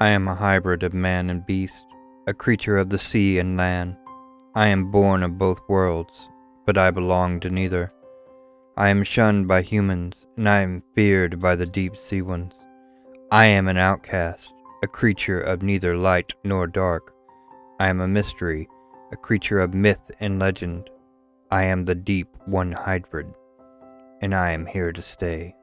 I am a hybrid of man and beast, a creature of the sea and land. I am born of both worlds, but I belong to neither. I am shunned by humans, and I am feared by the deep sea ones. I am an outcast, a creature of neither light nor dark. I am a mystery, a creature of myth and legend. I am the deep one hybrid, and I am here to stay.